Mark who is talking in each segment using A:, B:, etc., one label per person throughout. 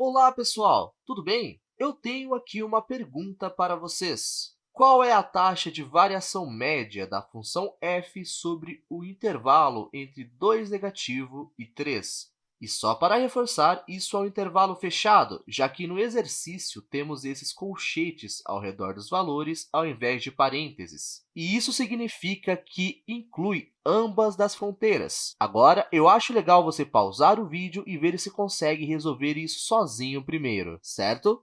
A: Olá, pessoal! Tudo bem? Eu tenho aqui uma pergunta para vocês. Qual é a taxa de variação média da função f sobre o intervalo entre 2 negativo e 3? E só para reforçar, isso é um intervalo fechado, já que no exercício temos esses colchetes ao redor dos valores ao invés de parênteses. E isso significa que inclui ambas das fronteiras. Agora, eu acho legal você pausar o vídeo e ver se consegue resolver isso sozinho primeiro, certo?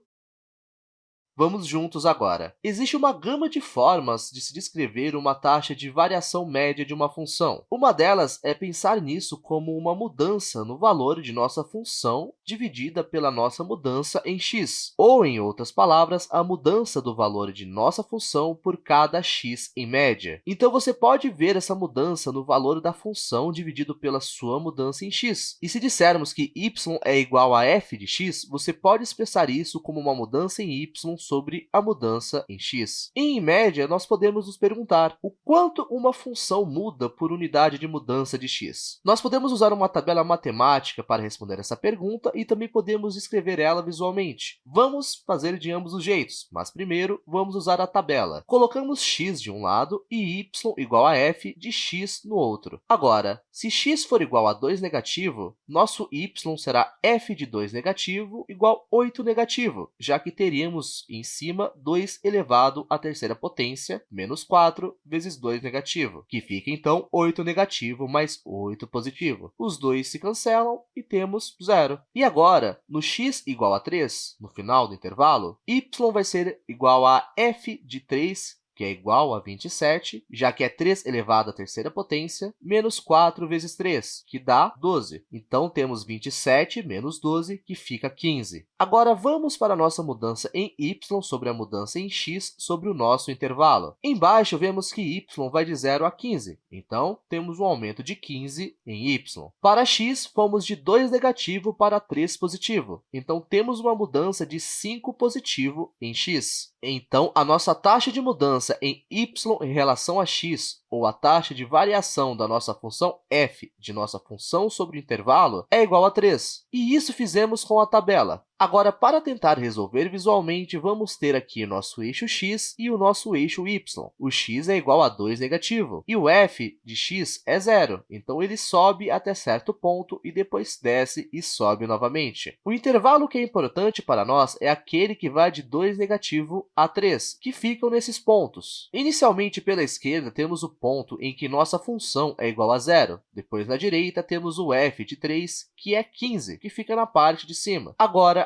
A: Vamos juntos agora. Existe uma gama de formas de se descrever uma taxa de variação média de uma função. Uma delas é pensar nisso como uma mudança no valor de nossa função dividida pela nossa mudança em x, ou, em outras palavras, a mudança do valor de nossa função por cada x em média. Então, você pode ver essa mudança no valor da função dividido pela sua mudança em x. E se dissermos que y é igual a f de x, você pode expressar isso como uma mudança em y sobre a mudança em x. E, em média, nós podemos nos perguntar o quanto uma função muda por unidade de mudança de x. Nós podemos usar uma tabela matemática para responder essa pergunta e também podemos escrever ela visualmente. Vamos fazer de ambos os jeitos, mas primeiro vamos usar a tabela. Colocamos x de um lado e y igual a f de x no outro. Agora, se x for igual a 2 negativo, nosso y será f de 2 negativo igual 8 negativo, já que teríamos em cima 2 elevado à terceira potência menos 4 vezes 2 negativo, que fica, então, 8 negativo mais 8 positivo. Os dois se cancelam e temos zero. E agora, no x igual a 3, no final do intervalo, y vai ser igual a f de 3 que é igual a 27, já que é 3 elevado à terceira potência, menos 4 vezes 3, que dá 12. Então, temos 27 menos 12, que fica 15. Agora, vamos para a nossa mudança em y sobre a mudança em x sobre o nosso intervalo. Embaixo, vemos que y vai de 0 a 15, então, temos um aumento de 15 em y. Para x, fomos de 2 negativo para 3 positivo, então, temos uma mudança de 5 positivo em x. Então, a nossa taxa de mudança em y em relação a x, ou a taxa de variação da nossa função f de nossa função sobre o intervalo, é igual a 3. E isso fizemos com a tabela. Agora, para tentar resolver visualmente, vamos ter aqui nosso eixo x e o nosso eixo y. O x é igual a 2 negativo, e o f de x é zero, então ele sobe até certo ponto e depois desce e sobe novamente. O intervalo que é importante para nós é aquele que vai de 2 negativo a 3, que ficam nesses pontos. Inicialmente, pela esquerda, temos o ponto em que nossa função é igual a zero. Depois, na direita, temos o f de 3, que é 15, que fica na parte de cima.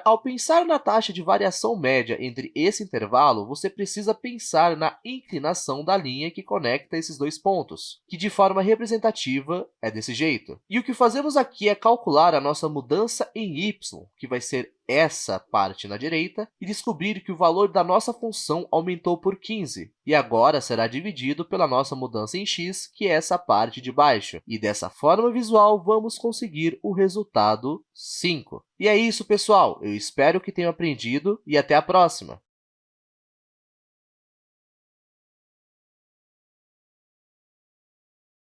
A: Ao pensar na taxa de variação média entre esse intervalo, você precisa pensar na inclinação da linha que conecta esses dois pontos, que de forma representativa é desse jeito. E o que fazemos aqui é calcular a nossa mudança em y, que vai ser essa parte na direita e descobrir que o valor da nossa função aumentou por 15, e agora será dividido pela nossa mudança em x, que é essa parte de baixo. E dessa forma visual, vamos conseguir o resultado 5. E é isso, pessoal! Eu espero que tenham aprendido e até a próxima!